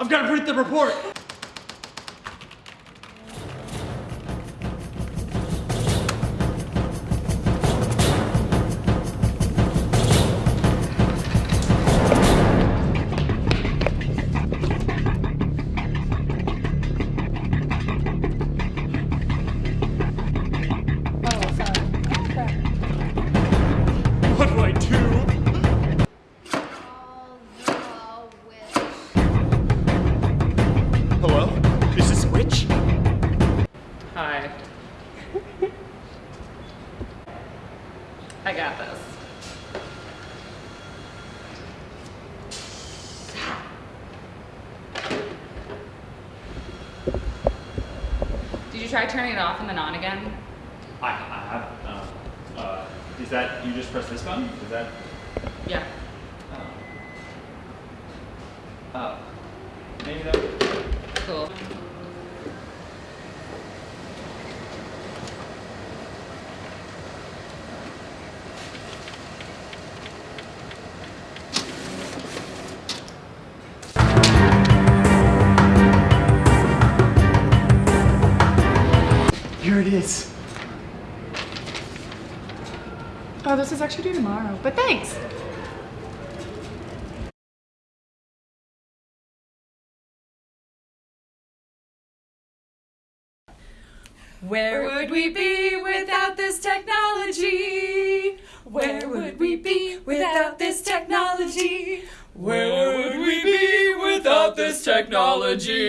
I've got to print the report. Oh, sorry. What do I do? Hi. I got this. Did you try turning it off and then on again? I, I have. Uh, uh, is that you just press this button? Is that? Yeah. Oh. Oh. Maybe that. Cool. Oh, this is actually due tomorrow, but thanks. Where would we be without this technology? Where would we be without this technology? Where would we be without this technology?